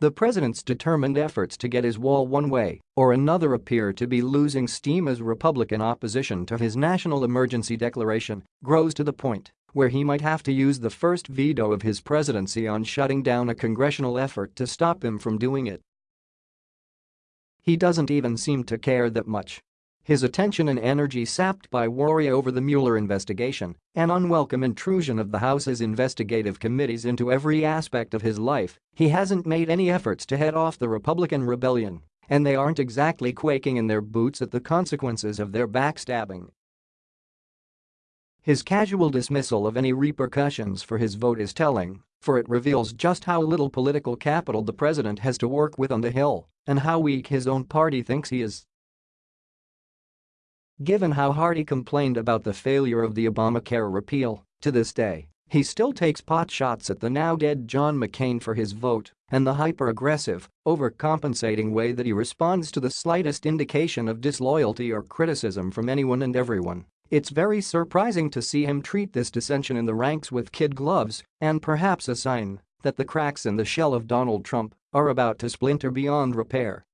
The president's determined efforts to get his wall one way or another appear to be losing steam as Republican opposition to his national emergency declaration grows to the point where he might have to use the first veto of his presidency on shutting down a congressional effort to stop him from doing it. He doesn't even seem to care that much his attention and energy sapped by worry over the Mueller investigation, an unwelcome intrusion of the House's investigative committees into every aspect of his life, he hasn't made any efforts to head off the Republican rebellion, and they aren't exactly quaking in their boots at the consequences of their backstabbing. His casual dismissal of any repercussions for his vote is telling, for it reveals just how little political capital the president has to work with on the Hill and how weak his own party thinks he is. Given how hard he complained about the failure of the Obamacare repeal, to this day, he still takes pot shots at the now-dead John McCain for his vote and the hyper-aggressive, overcompensating way that he responds to the slightest indication of disloyalty or criticism from anyone and everyone. It's very surprising to see him treat this dissension in the ranks with kid gloves and perhaps a sign that the cracks in the shell of Donald Trump are about to splinter beyond repair.